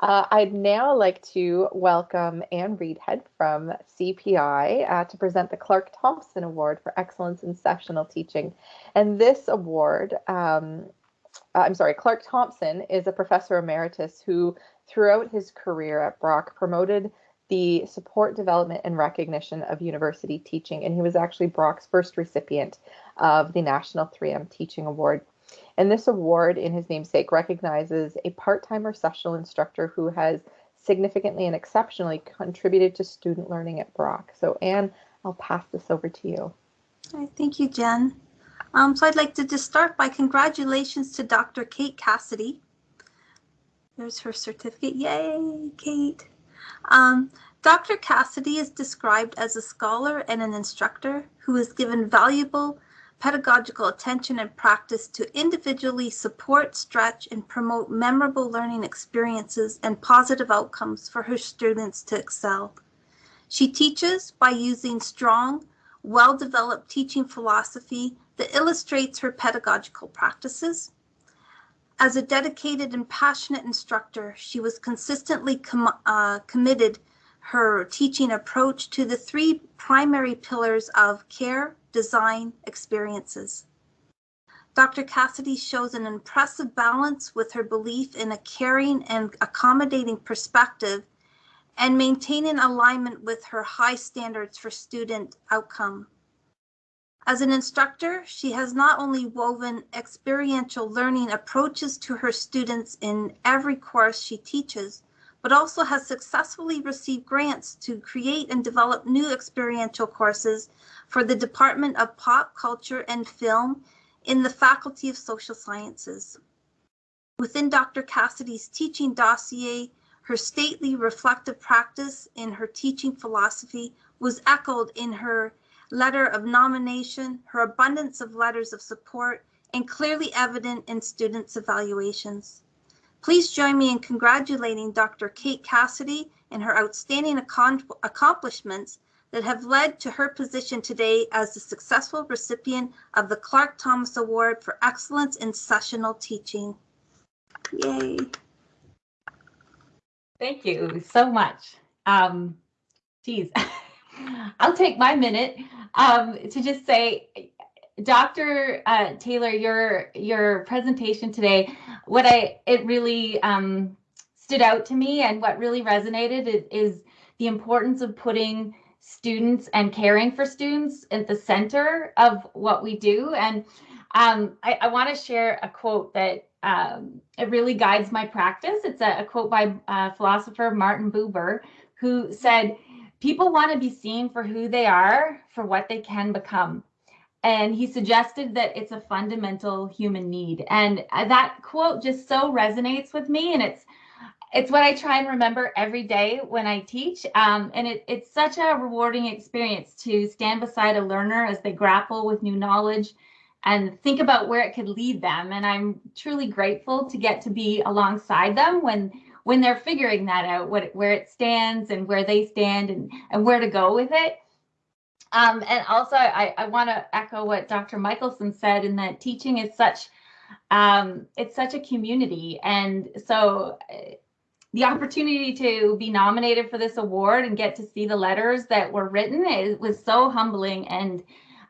Uh, I'd now like to welcome Anne Reidhead from CPI uh, to present the Clark Thompson Award for Excellence in Sessional Teaching. And this award, um, uh, I'm sorry, Clark Thompson is a professor emeritus who, throughout his career at Brock, promoted the support, development, and recognition of university teaching. And he was actually Brock's first recipient of the National 3M Teaching Award. And this award, in his namesake, recognizes a part time or sessional instructor who has significantly and exceptionally contributed to student learning at Brock. So, Anne, I'll pass this over to you. Right, thank you, Jen. Um, so I'd like to just start by congratulations to Dr. Kate Cassidy. There's her certificate. Yay, Kate. Um, Dr. Cassidy is described as a scholar and an instructor who has given valuable pedagogical attention and practice to individually support, stretch, and promote memorable learning experiences and positive outcomes for her students to excel. She teaches by using strong, well-developed teaching philosophy that illustrates her pedagogical practices. As a dedicated and passionate instructor, she was consistently com uh, committed her teaching approach to the three primary pillars of care, design experiences. Dr. Cassidy shows an impressive balance with her belief in a caring and accommodating perspective and maintaining alignment with her high standards for student outcome. As an instructor, she has not only woven experiential learning approaches to her students in every course she teaches, but also has successfully received grants to create and develop new experiential courses for the Department of Pop Culture and Film in the Faculty of Social Sciences. Within Dr. Cassidy's teaching dossier, her stately reflective practice in her teaching philosophy was echoed in her letter of nomination, her abundance of letters of support, and clearly evident in students' evaluations. Please join me in congratulating Dr. Kate Cassidy and her outstanding accomplishments that have led to her position today as the successful recipient of the Clark Thomas Award for Excellence in Sessional Teaching. Yay. Thank you so much. Um, geez, I'll take my minute um, to just say, Dr. Uh, Taylor, your your presentation today, what I it really um, stood out to me and what really resonated is, is the importance of putting students and caring for students at the center of what we do. And um, I, I want to share a quote that um, it really guides my practice. It's a, a quote by uh, philosopher Martin Buber, who said, People want to be seen for who they are, for what they can become. And he suggested that it's a fundamental human need. And uh, that quote just so resonates with me. And it's it's what I try and remember every day when I teach. Um, and it, it's such a rewarding experience to stand beside a learner as they grapple with new knowledge and think about where it could lead them. And I'm truly grateful to get to be alongside them when when they're figuring that out, what where it stands and where they stand and, and where to go with it. Um, and also, I, I want to echo what Dr. Michelson said in that teaching is such um, it's such a community, and so uh, the opportunity to be nominated for this award and get to see the letters that were written it was so humbling and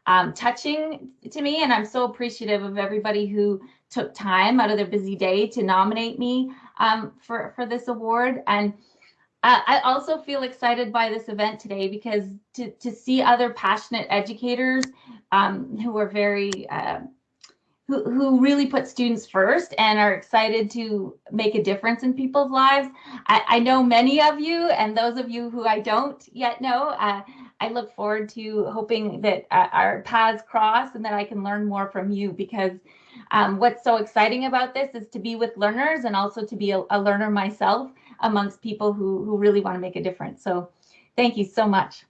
um, touching to me and i'm so appreciative of everybody who took time out of their busy day to nominate me um, for for this award and I also feel excited by this event today because to, to see other passionate educators um, who are very uh, who, who really put students first and are excited to make a difference in people's lives. I, I know many of you, and those of you who I don't yet know, uh, I look forward to hoping that uh, our paths cross and that I can learn more from you because um, what's so exciting about this is to be with learners and also to be a, a learner myself amongst people who, who really want to make a difference. So thank you so much.